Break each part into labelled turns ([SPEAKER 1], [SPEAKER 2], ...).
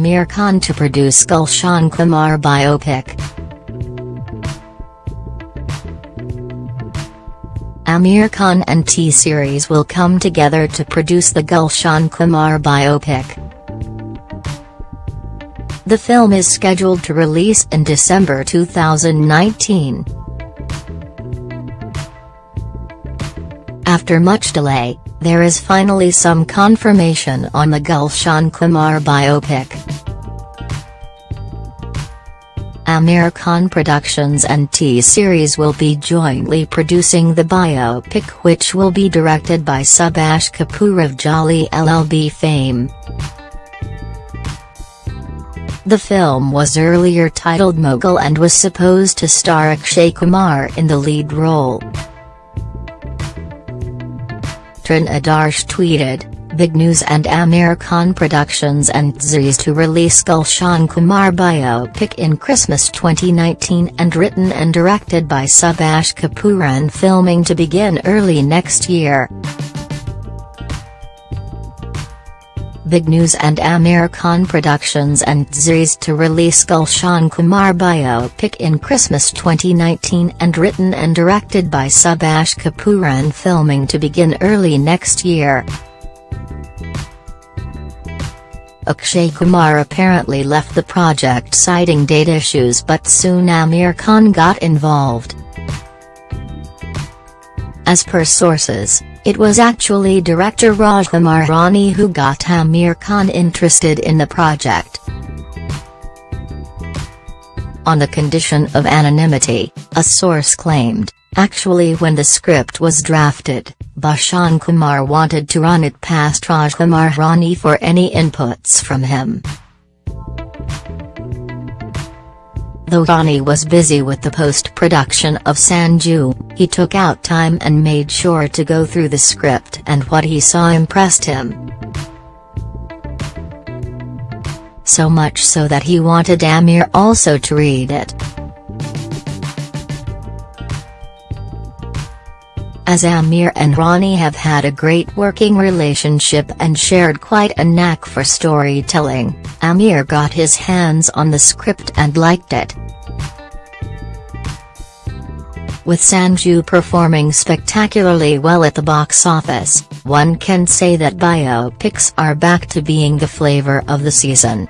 [SPEAKER 1] Aamir Khan to produce Gulshan Kumar biopic. Aamir Khan and T-Series will come together to produce the Gulshan Kumar biopic. The film is scheduled to release in December 2019. After much delay, there is finally some confirmation on the Gulshan Kumar biopic. Aamir Khan Productions and T-Series will be jointly producing the biopic which will be directed by Subhash Kapoor of Jolly LLB fame. The film was earlier titled Mogul and was supposed to star Akshay Kumar in the lead role. Taran Adarsh tweeted, Big News and Aamir Khan Productions and T-Series to release Gulshan Kumar biopic in Christmas 2019 and written and directed by Subhash Kapoor and filming to begin early next year. Big News and Aamir Khan Productions and T-Series to release Gulshan Kumar biopic in Christmas 2019 and written and directed by Subhash Kapoor and filming to begin early next year. Akshay Kumar apparently left the project citing date issues but soon Aamir Khan got involved. As per sources, it was actually director Rajkumar Hirani who got Aamir Khan interested in the project. On the condition of anonymity, a source claimed, actually when the script was drafted, Bhushan Kumar wanted to run it past Rajkumar Hirani for any inputs from him. Though Hirani was busy with the post-production of Sanju, he took out time and made sure to go through the script and what he saw impressed him. So much so that he wanted Aamir also to read it. As Aamir and Hirani have had a great working relationship and shared quite a knack for storytelling, Aamir got his hands on the script and liked it. With Sanju performing spectacularly well at the box office, one can say that biopics are back to being the flavor of the season.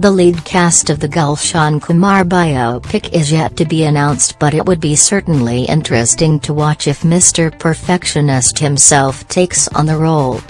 [SPEAKER 1] The lead cast of the Gulshan Kumar biopic is yet to be announced but it would be certainly interesting to watch if Mr. Perfectionist himself takes on the role.